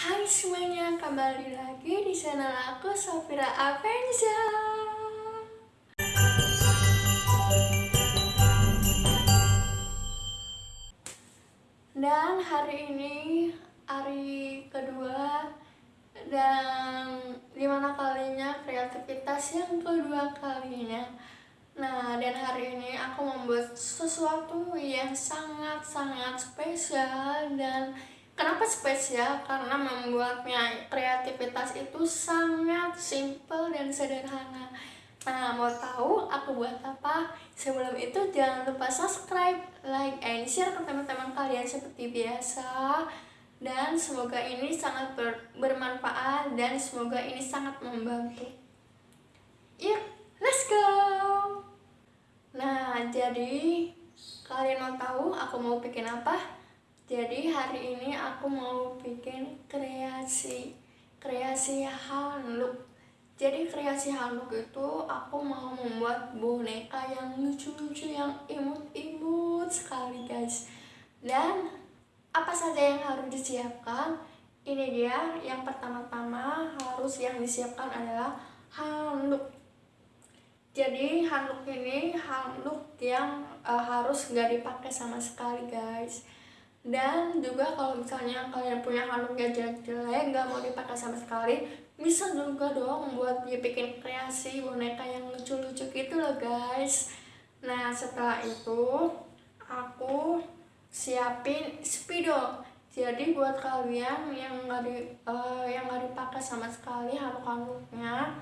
Hai semuanya, kembali lagi di channel aku Safira Avenza Dan hari ini hari kedua dan di mana kalinya kreativitas yang kedua kalinya? Nah, dan hari ini aku membuat sesuatu yang sangat-sangat spesial dan kenapa spesial? Karena membuatnya kreativitas itu sangat simple dan sederhana. Nah, mau tahu aku buat apa? Sebelum itu jangan lupa subscribe, like, and share ke teman-teman kalian seperti biasa. Dan semoga ini sangat ber bermanfaat dan semoga ini sangat membantu. Yuk, let's go! Nah, jadi kalian mau tahu aku mau bikin apa? Jadi hari ini aku mau bikin kreasi kreasi handuk. Jadi kreasi handuk itu aku mau membuat boneka yang lucu-lucu yang imut-imut sekali guys. Dan apa saja yang harus disiapkan? Ini dia yang pertama-tama harus yang disiapkan adalah handuk jadi handuk ini handuk yang uh, harus nggak dipakai sama sekali guys dan juga kalau misalnya kalian punya handuk yang jelek-jelek nggak mau dipakai sama sekali bisa juga dong buat bikin kreasi boneka yang lucu-lucu gitu loh guys nah setelah itu aku siapin spidol jadi buat kalian yang nggak di uh, yang nggak dipakai sama sekali handuk-handuknya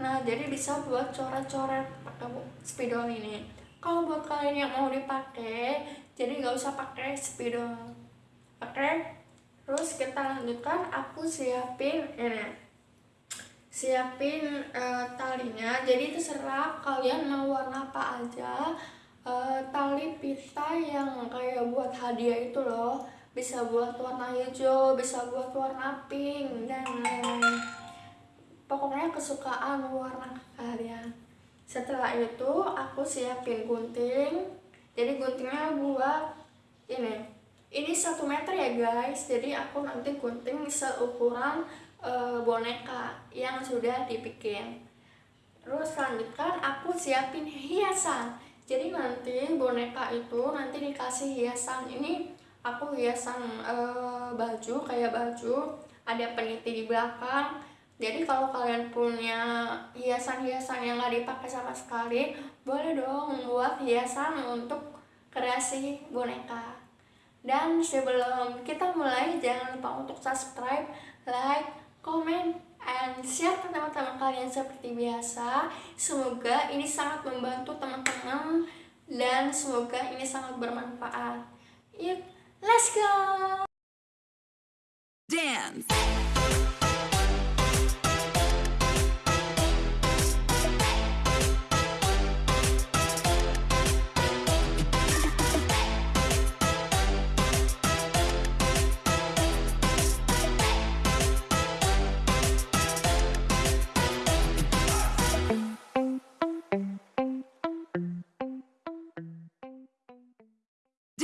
Nah, jadi bisa buat coret-coret pakai spidol ini. Kalau buat kalian yang mau dipakai, jadi nggak usah pakai spidol. Oke? Terus kita lanjutkan, aku siapin ini. Siapin uh, talinya. Jadi terserah kalian mau warna apa aja. Uh, tali pita yang kayak buat hadiah itu loh. Bisa buat warna hijau, bisa buat warna pink dan pokoknya kesukaan warna kalian setelah itu aku siapin gunting. Jadi guntingnya buat ini. Ini satu meter ya guys. Jadi aku nanti gunting seukuran e, boneka yang sudah dibikin. Terus lanjutkan aku siapin hiasan. Jadi nanti boneka itu nanti dikasih hiasan. Ini aku hiasan e, baju kayak baju. Ada peniti di belakang jadi kalau kalian punya hiasan-hiasan yang nggak dipakai sama sekali, boleh dong membuat hiasan untuk kreasi boneka. Dan sebelum kita mulai, jangan lupa untuk subscribe, like, comment, and share ke teman-teman kalian seperti biasa. Semoga ini sangat membantu teman-teman dan semoga ini sangat bermanfaat. Yuk, let's go!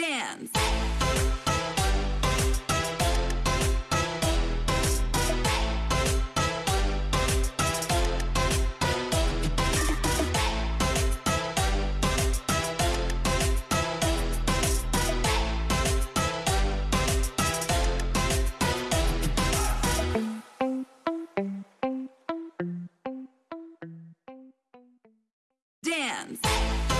dance. Dance.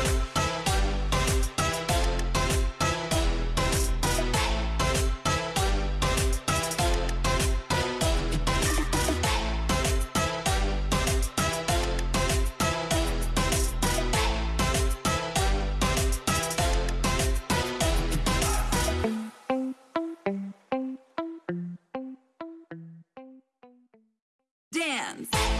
Dance!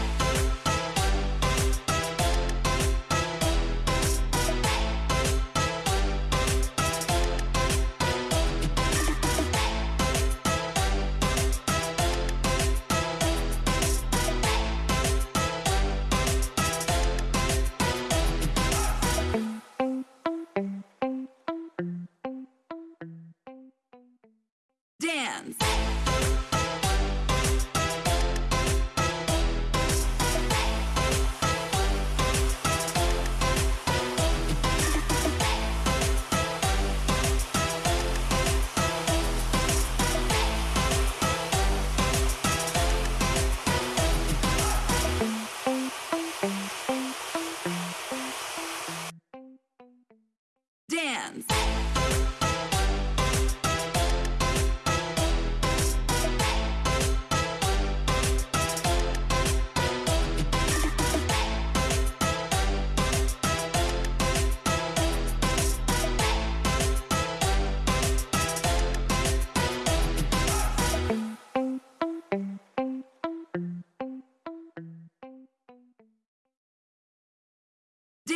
dance.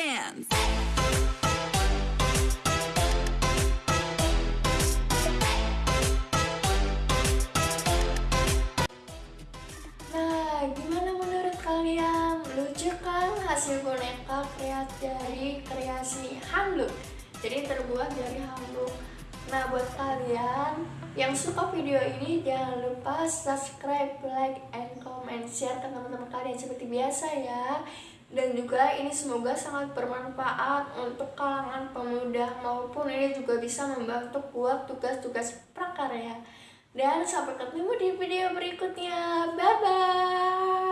Hands. Nah, gimana menurut kalian? Lucu kan hasil boneka kreat dari kreasi handuk? Jadi terbuat dari handuk. Nah, buat kalian yang suka video ini jangan lupa subscribe, like, and comment, share teman-teman kalian seperti biasa ya. Dan juga ini semoga sangat bermanfaat untuk kalangan pemuda maupun ini juga bisa membantu buat tugas-tugas prakarya. Dan sampai ketemu di video berikutnya. Bye bye.